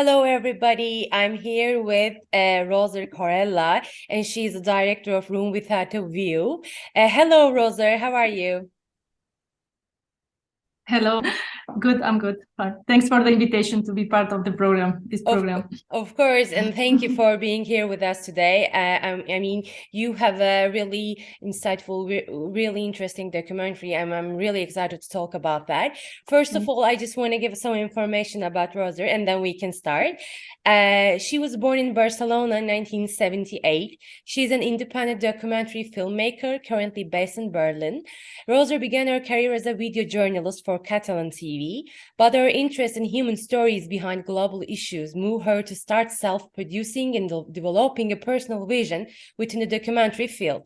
Hello, everybody. I'm here with uh, Corella, and she's the director of Room Without a View. Uh, hello, Roser. How are you? Hello. Good. I'm good. Thanks for the invitation to be part of the program, this program. Of, of course. And thank you for being here with us today. Uh, I, I, mean, you have a really insightful, re really interesting documentary. I'm, I'm really excited to talk about that. 1st of mm all, I just want to give some information about Roser and then we can start. Uh, she was born in Barcelona in 1978. She's an independent documentary filmmaker currently based in Berlin. Roser began her career as a video journalist for Catalan TV, but her interest in human stories behind global issues moved her to start self-producing and de developing a personal vision within the documentary field.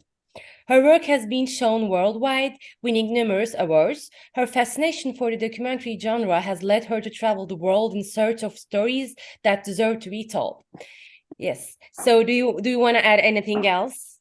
Her work has been shown worldwide, winning numerous awards. Her fascination for the documentary genre has led her to travel the world in search of stories that deserve to be told. Yes. So do you do you want to add anything else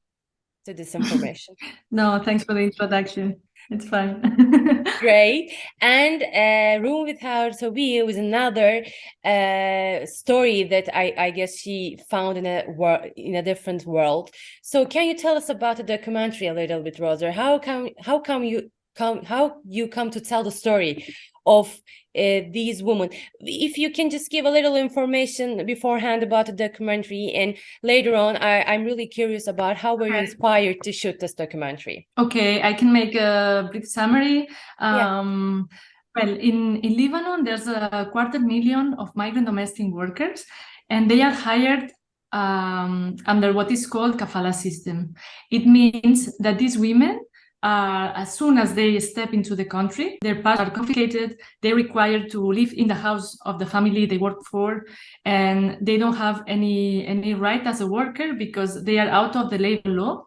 to this information? no, thanks for the introduction. It's fine. Great. And uh, Room Without View is another uh, story that I, I guess she found in a world, in a different world. So can you tell us about the documentary a little bit, Roser? How come how come you come how you come to tell the story of uh, these women. If you can just give a little information beforehand about the documentary and later on, I, I'm really curious about how were you inspired to shoot this documentary? Okay, I can make a brief summary. Um, yeah. Well, in, in Lebanon, there's a quarter million of migrant domestic workers, and they are hired um, under what is called kafala system. It means that these women uh, as soon as they step into the country, their passports are confiscated, they're required to live in the house of the family they work for, and they don't have any, any right as a worker because they are out of the labor law.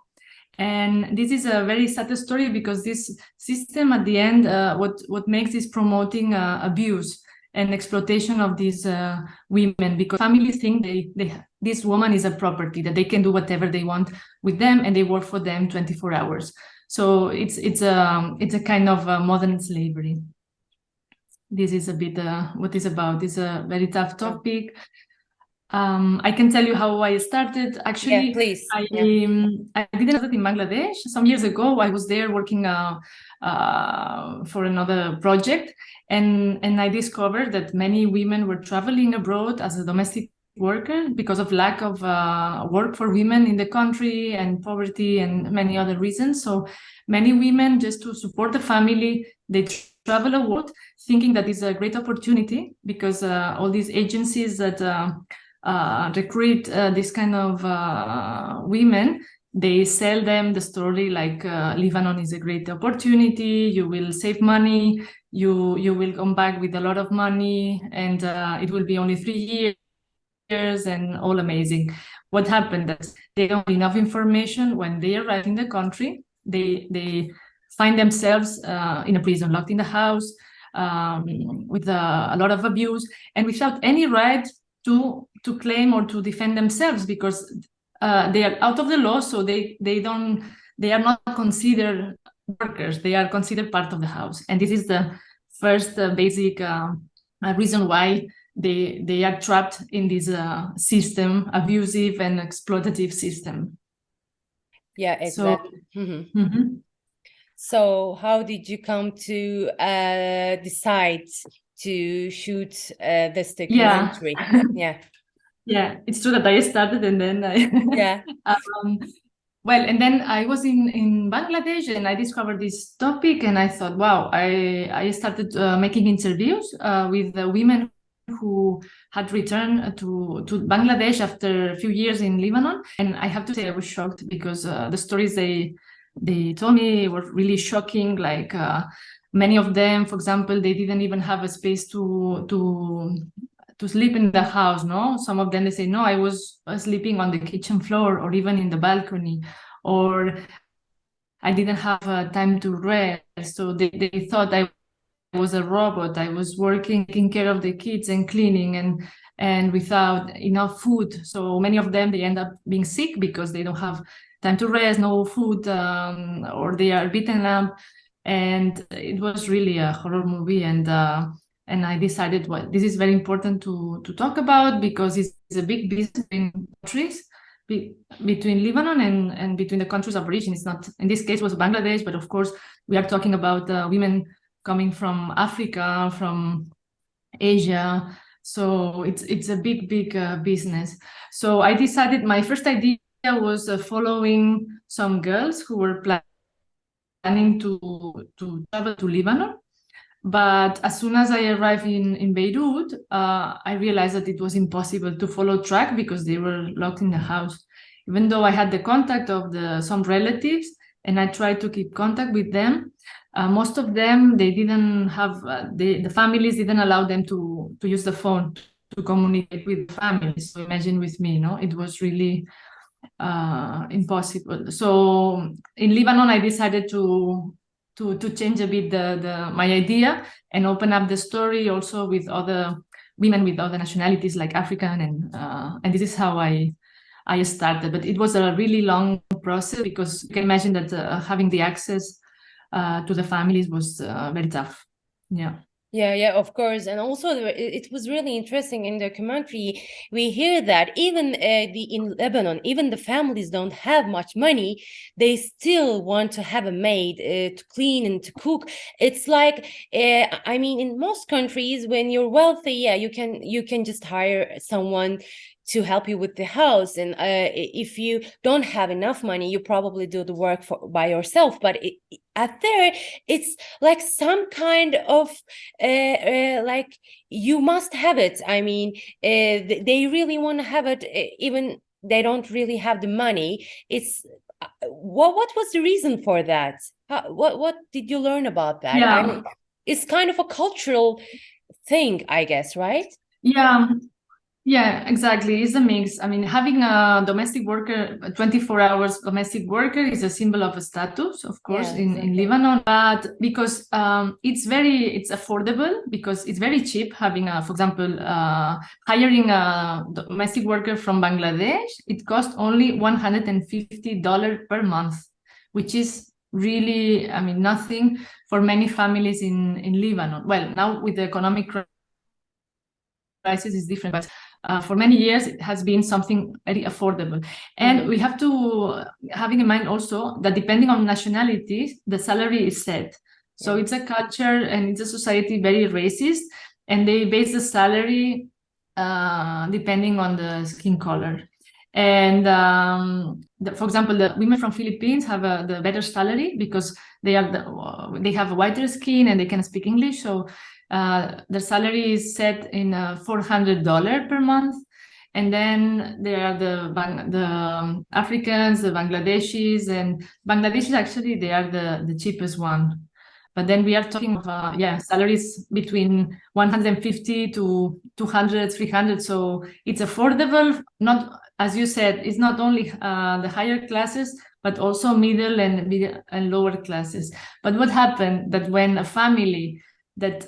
And this is a very sad story because this system at the end, uh, what, what makes is promoting uh, abuse and exploitation of these uh, women because families think they, they this woman is a property that they can do whatever they want with them and they work for them 24 hours so it's it's a it's a kind of a modern slavery. This is a bit uh, what is about. It's a very tough topic. Um, I can tell you how I started. Actually, yeah, please. I, yeah. um, I did it in Bangladesh some years ago. I was there working uh, uh, for another project, and and I discovered that many women were traveling abroad as a domestic worker because of lack of uh, work for women in the country and poverty and many other reasons. So many women, just to support the family, they travel a abroad thinking that is a great opportunity because uh, all these agencies that uh, uh recruit uh, this kind of uh, women, they sell them the story like Lebanon is a great opportunity, you will save money, you you will come back with a lot of money and it will be only three years and all amazing. What happened is they don't have enough information when they arrive in the country. They they find themselves uh, in a prison, locked in the house, um, with a, a, lot of abuse, and without any right to to claim or to defend themselves because uh, they are out of the law, so they they don't they are not considered workers. They are considered part of the house, and this is the first uh, basic uh, reason why they they are trapped in this uh, system, abusive and exploitative system. Yeah, exactly. So, mm -hmm. Mm -hmm. so how did you come to uh, decide to shoot uh, this documentary? Yeah. yeah. Yeah, it's true that I started and then I yeah. um, well, and then I was in in Bangladesh and I discovered this topic and I thought, wow, I I started uh, making interviews uh, with the women who had returned to, to Bangladesh after a few years in Lebanon. And I have to say I was shocked because uh, the stories they they told me were really shocking. Like uh, many of them, for example, they didn't even have a space to to to sleep in the house. No, some of them they say, no, I was sleeping on the kitchen floor or even in the balcony, or I didn't have uh, time to rest. So they, they thought I was a robot. I was working, taking care of the kids and cleaning and and without enough food. So many of them, they end up being sick because they don't have time to rest, no food, um, or they are beaten up. And it was really a horror movie. And uh, and I decided, well, this is very important to, to talk about because it's, a big business in countries be, between Lebanon and, and between the countries of origin. It's not, in this case, was Bangladesh, but of course, we are talking about uh, women coming from Africa, from Asia. So it's it's a big, big uh, business. So I decided my first idea was uh, following some girls who were planning to, to travel to Lebanon but as soon as I arrived in, in Beirut, uh, I realized that it was impossible to follow track because they were locked in the house. Even though I had the contact of the some relatives and I tried to keep contact with them, uh, most of them, they didn't have, uh, they, the families didn't allow them to, to use the phone to communicate with families. So imagine with me, you know, it was really uh, impossible. So in Lebanon, I decided to to to change a bit the the my idea and open up the story also with other women with other nationalities like African and uh, and this is how I I started. But it was a really long process because you can imagine that uh, having the access uh, to the families was uh, very tough. Yeah. Yeah, yeah, of course. And also it was really interesting in the documentary. We hear that even uh, the in Lebanon, even the families don't have much money. They still want to have a maid uh, to clean and to cook. It's like, uh, I mean, in most countries, when you're wealthy, yeah, you can you can just hire someone to help you with the house and uh, if you don't have enough money you probably do the work for by yourself but it, at there it's like some kind of uh, uh, like you must have it. I mean uh, they really want to have it even they don't really have the money. It's uh, what what was the reason for that? How, what what did you learn about that? Yeah. I mean, it's kind of a cultural thing i guess right? Yeah yeah, exactly. It's a mix. I mean, having a domestic worker, a 24 hours domestic worker is a symbol of a status, of course, yeah, in, exactly. in Lebanon, but because um, it's very, it's affordable because it's very cheap having a, for example, uh, hiring a domestic worker from Bangladesh, it costs only $150 per month, which is really, I mean, nothing for many families in, in Lebanon. Well, now with the economic crisis is different, but uh, for many years it has been something very affordable. And mm -hmm. we have to having in mind also that depending on nationalities the salary is set. So it's a culture and it's a society very racist and they base the salary uh, depending on the skin color. And um, the, for example the women from philippines have a, the better salary because they are the, they have a whiter skin and they can speak english. So uh, the salary is set in uh, $400 per month. And then there are the the um, Africans, the Bangladeshis, and Bangladeshis actually they are the the cheapest one. But then we are talking of uh, yeah salaries between 150 to 200, 300. So it's affordable. Not as you said, it's not only uh, the higher classes, but also middle and and lower classes. But what happened that when a family that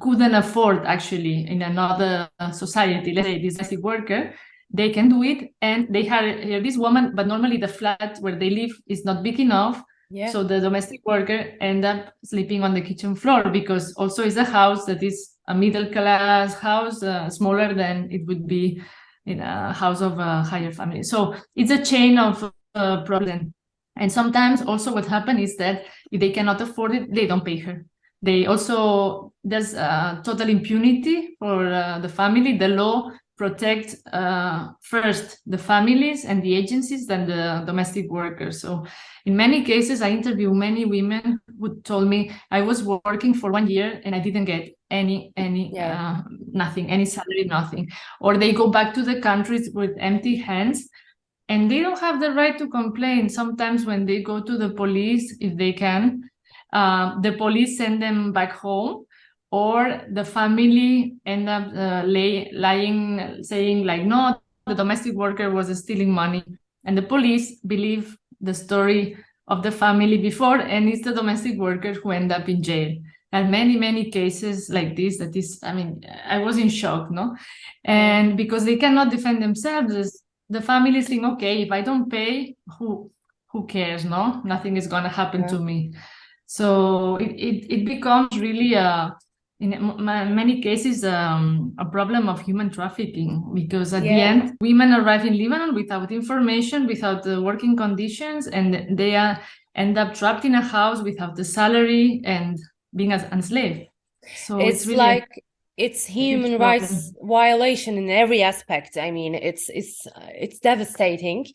couldn't afford actually in another society, let's say domestic worker, they can do it and they hire this woman, but normally the flat where they live is not big enough. Yeah. So the domestic worker end up sleeping on the kitchen floor because also it's a house that is a middle class house, uh, smaller than it would be in a house of a higher family. So it's a chain of uh, problem. And sometimes also what happens is that if they cannot afford it, they don't pay her. They also, there's uh, total impunity for uh, the family. The law protects uh, first the families and the agencies than the domestic workers. So in many cases, I interview many women who told me I was working for one year and I didn't get any, any, yeah. uh, nothing, any salary, nothing. Or they go back to the countries with empty hands and they don't have the right to complain. Sometimes when they go to the police, if they can, uh, the police send them back home or the family end up uh, lay, lying, saying like, no, the domestic worker was stealing money. And the police believe the story of the family before, and it's the domestic worker who end up in jail. And many, many cases like this, that is, I mean, I was in shock, no? And because they cannot defend themselves, the family is saying, okay, if I don't pay, who who cares, no? Nothing is gonna happen yeah. to me. So it, it, it becomes really a, in many cases um, a problem of human trafficking because at Yeah. the end women arrive in Lebanon without information, without the working conditions, and they are end up trapped in a house without the salary and being as enslaved. So It's it's really a- like it's human rights violation in every aspect. I mean, it's it's uh, it's devastating,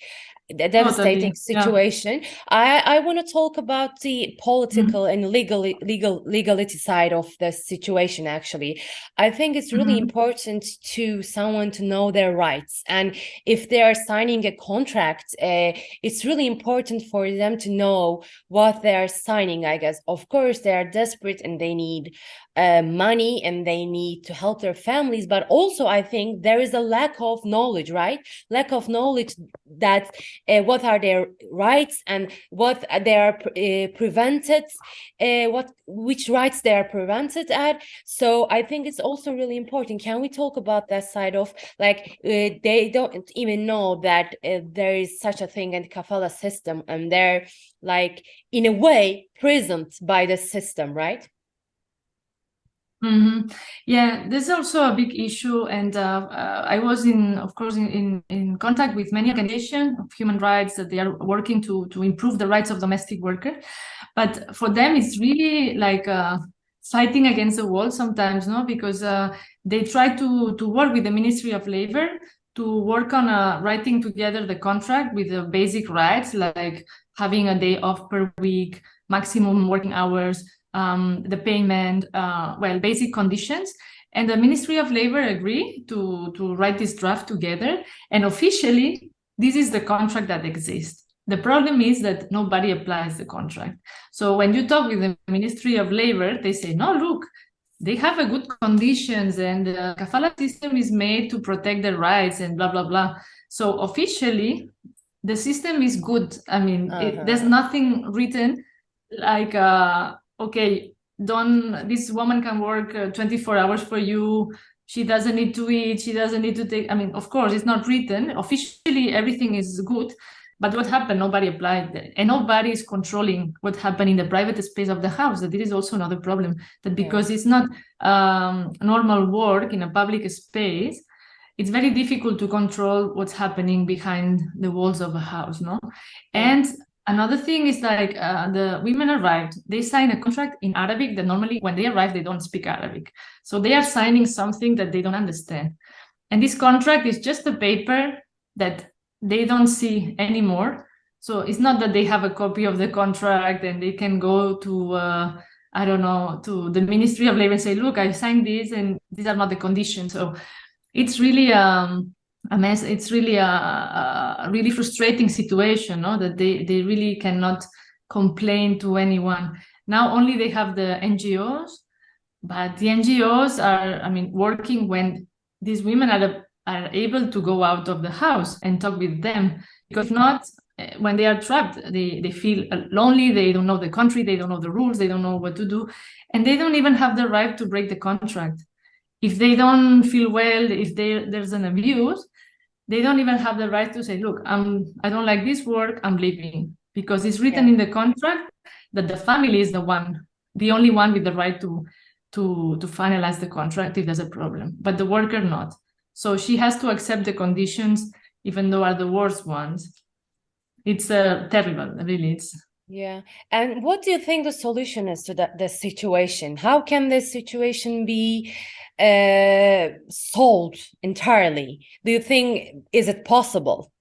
a devastating yeah. situation. I I want to talk about the political and legal legal legality side of the situation. Actually, I think it's really Mhm. important to someone to know their rights, and if they are signing a contract, uh, it's really important for them to know what they are signing. I guess, of course, they are desperate and they need uh, money and they need to help their families but also i think there is a lack of knowledge right lack of knowledge that uh, what are their rights and what they are uh, prevented uh, what which rights they are prevented at. So i think it's also really important. Can we talk about that side of like uh, they don't even know that uh, there is such a thing in kafala system and they're like in a way prisoned by the system right hmm Yeah, there's also a big issue, and uh, uh, I was in, of course, in, in, in contact with many organizations of human rights that they are working to to improve the rights of domestic workers, but for them it's really like uh, fighting against the wall sometimes, no, because uh, they try to to work with the Ministry of Labor to work on uh, writing together the contract with the basic rights like having a day off per week, maximum working hours um, the payment, uh, well, basic conditions. And the Ministry of Labor agreed to, to write this draft together. And officially, this is the contract that exists. The problem is that nobody applies the contract. So when you talk with the Ministry of Labor, they say, no, look, they have a good conditions and the kafala system is made to protect their rights and blah, blah, blah. So officially, the system is good. I mean, Uh-huh. there's nothing written like, uh, okay, don't, this woman can work uh, 24 hours for you. She doesn't need to eat. She doesn't need to take, I mean, of course, it's not written. Officially, everything is good. But what happened? Nobody applied. And nobody is controlling what happened in the private space of the house. That is also another problem. That Yeah. because it's not um, normal work in a public space, it's very difficult to control what's happening behind the walls of a house, no? And another thing is like uh, the women arrived, they sign a contract in Arabic that normally when they arrive, they don't speak Arabic. So they are signing something that they don't understand. And this contract is just a paper that they don't see anymore. So it's not that they have a copy of the contract and they can go to, uh, I don't know, to the Ministry of Labor and say, look, I signed this and these are not the conditions. So it's really um, a mess. It's really a, a really frustrating situation, no? That they, they really cannot complain to anyone. Now only they have the NGOs, but the NGOs are, I mean, working when these women are, are able to go out of the house and talk with them. Because not, eh, when they are trapped, they, they feel lonely, they don't know the country, they don't know the rules, they don't know what to do, and they don't even have the right to break the contract. If they don't feel well, if they, there's an abuse, they don't even have the right to say, look, I'm, I don't like this work, I'm leaving. Because it's written Yeah. in the contract that the family is the one, the only one with the right to, to, to finalize the contract if there's a problem, but the worker not. So she has to accept the conditions, even though are the worst ones. It's uh, terrible, really. It's Yeah. And what do you think the solution is to that the situation? How can this situation be uh, solved entirely? Do you think is it possible?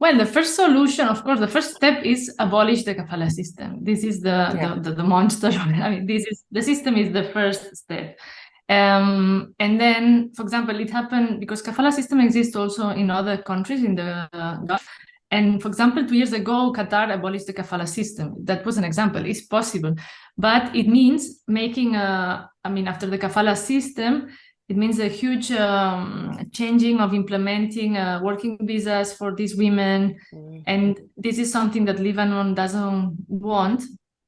Well, the first solution, of course, the first step is abolish the kafala system. This is the, Yeah. the, the, the monster. I mean, this is the system is the first step. Um, and then, for example, it happened because kafala system exists also in other countries in the uh, Gulf. And for example, two years ago, Qatar abolished the kafala system. That was an example. It's possible, but it means making a. I mean, after the kafala system, it means a huge um, changing of implementing uh, working visas for these women. Mm. And this is something that Lebanon doesn't want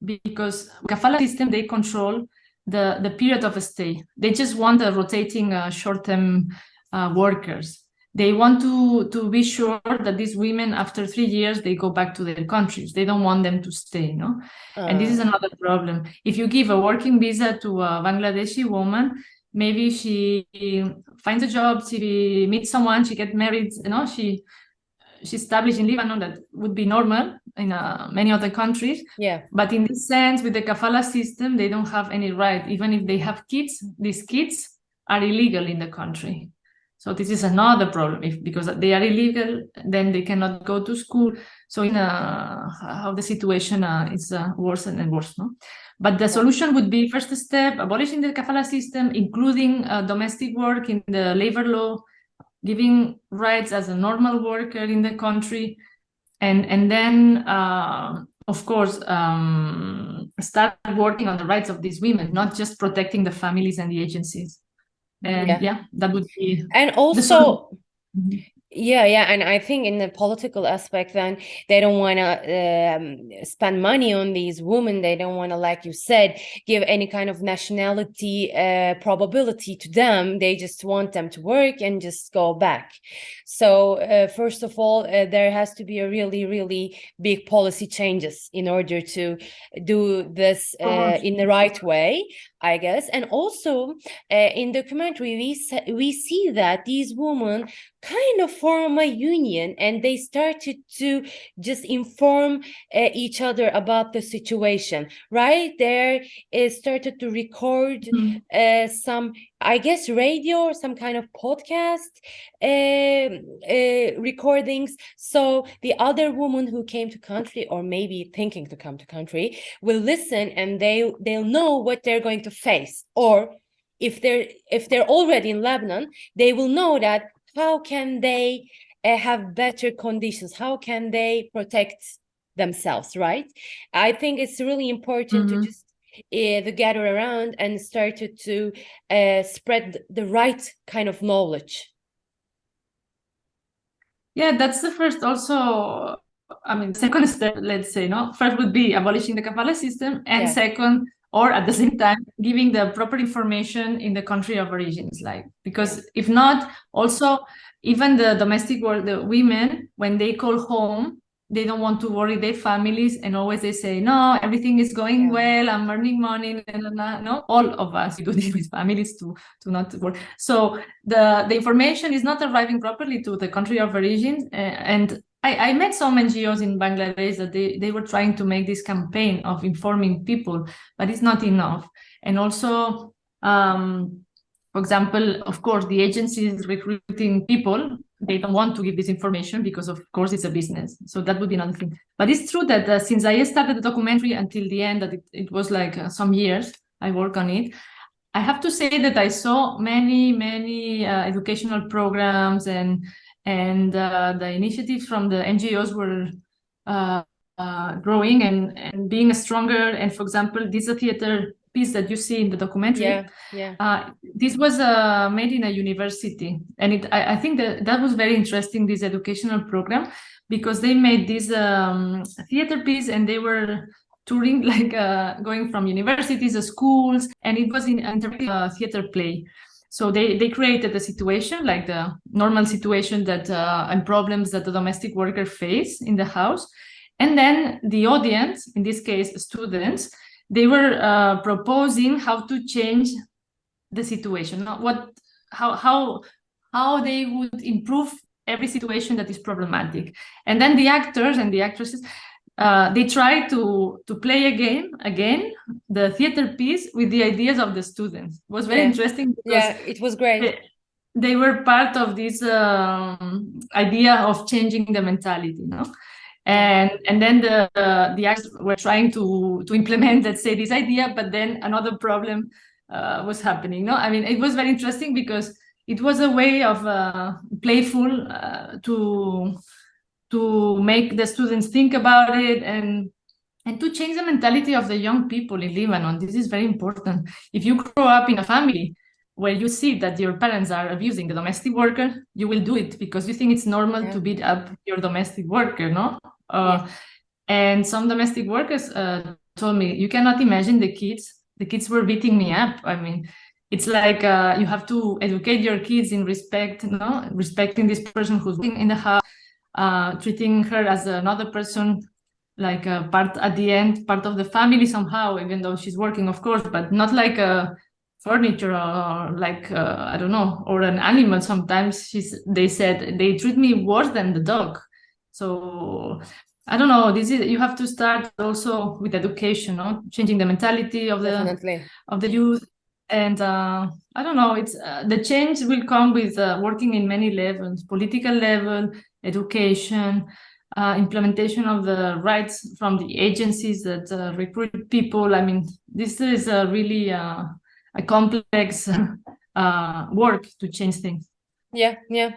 because kafala system, they control the, the period of a stay. They just want a rotating uh, short-term uh, workers. They want to to be sure that these women after three years they go back to their countries. They don't want them to stay no? Uh. and this is ah. another problem. If you give a working visa to a bangladeshi woman maybe she finds a job she meets someone she gets married you know she she established in lebanon that would be normal in uh, many other countries. Yeah. But in this sense with the kafala system they don't have any right. Even if they have kids these kids are illegal in the country so this is another problem if because they are illegal, then they cannot go to school. So in a, how the situation uh, is uh, worse and worse. No? But the solution would be first step, abolishing the kafala system, including uh, domestic work in the labor law, giving rights as a normal worker in the country, and and then uh, of course um, start working on the rights of these women, not just protecting the families and the agencies and yeah, yeah that would be and also mm-hmm. Yeah, yeah, and I think in the political aspect, then they don't want to um, spend money on these women. They don't want to, like you said, give any kind of nationality uh, probability to them. They just want them to work and just go back. So uh, first of all, uh, there has to be a really, really big policy changes in order to do this uh, in the right way. I guess. And also uh, in documentary, we, we see that these women kind of form a union and they started to just inform uh, each other about the situation right? There started to record mm. uh, some i guess radio or some kind of podcast uh, uh, recordings. So the other woman who came to country or maybe thinking to come to country will listen and they they'll know what they're going to face. Or if they're if they're already in lebanon they will know that how can they uh, have better conditions how can they protect themselves right i think it's really important mm -hmm. to just uh, to gather around and started to uh, spread the right kind of knowledge yeah that's the first also i mean second step let's say no first would be abolishing the kafala system and yeah. second or at the same time giving the proper information in the country of origins like because if not also even the domestic work the women when they call home they don't want to worry their families and always they say no everything is going well i'm earning money no? All of us do this with families to to not work so the the information is not arriving properly to the country of origin and I, I met some NGOs in Bangladesh that they, they were trying to make this campaign of informing people, but it's not enough. And also, um, for example, of course, the agencies recruiting people, they don't want to give this information because, of course, it's a business. So that would be another thing. But it's true that uh, since I started the documentary until the end, that it, it was like uh, some years I work on it, I have to say that I saw many, many uh, educational programs and and uh, the initiatives from the NGOs were uh, uh, growing and, and being stronger. And for example, this a theater piece that you see in the documentary. Yeah, yeah. Uh, this was uh, made in a university, and it I, I, think that that was very interesting. This educational program because they made this um, theater piece and they were touring like uh, going from universities to schools and it was in a theater play so they, they created a situation like the normal situation that uh, and problems that the domestic worker face in the house. And then the audience, in this case, students, they were uh, proposing how to change the situation, what, how, how, how they would improve every situation that is problematic. And then the actors and the actresses, uh, they try to to play again again the theater piece with the ideas of the students. It was very yeah. interesting yeah it was great. they, they were part of this um, idea of changing the mentality you know and and then the uh, the actors were trying to to implement let's say this idea but then another problem uh, was happening no? I mean it was very interesting because it was a way of uh, playful uh, to to make the students think about it and and to change the mentality of the young people in Lebanon. This is very important. If you grow up in a family where you see that your parents are abusing the domestic worker, you will do it because you think it's normal yeah. to beat up your domestic worker, no? Uh. And some domestic workers uh, told me, you cannot imagine the kids. The kids were beating me up. I mean, it's like uh, you have to educate your kids in respect, no, respecting this person who's in the house, uh, treating her as another person, like a part at the end, part of the family somehow, even though she's working, of course, but not like a furniture or like uh, I don't know, or an animal. Sometimes she's they said they treat me worse than the dog. So I don't know. This is you have to start also with education, no? changing the mentality of the Definitely. of the youth and uh, I don't know. It's uh, the change will come with uh, working in many levels: political level, education, uh, implementation of the rights from the agencies that uh, recruit people. I mean, this is a really uh, a complex work to change things. Yeah, yeah.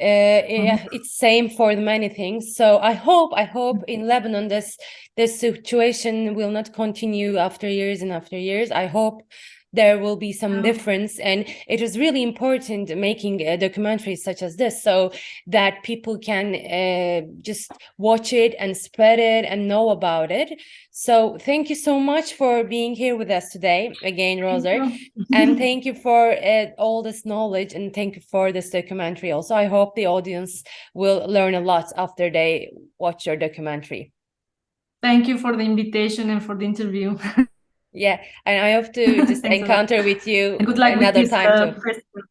Uh, yeah, Mhm. it's same for the many things. So I hope, I hope in Lebanon this this situation will not continue after years and after years. I hope there will be some Yeah. difference and it is really important making a documentary such as this so that people can uh, just watch it and spread it and know about it so thank you so much for being here with us today again Thank and thank you for uh, all this knowledge and thank you for this documentary also i hope the audience will learn a lot after they watch your documentary Thank you for the invitation and for the interview. yeah and i hope to just encounter with you And good luck with another this time uh, too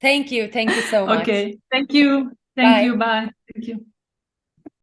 thank you thank you so much Okay. Thank you. Thank Bye. you. Bye. Thank you.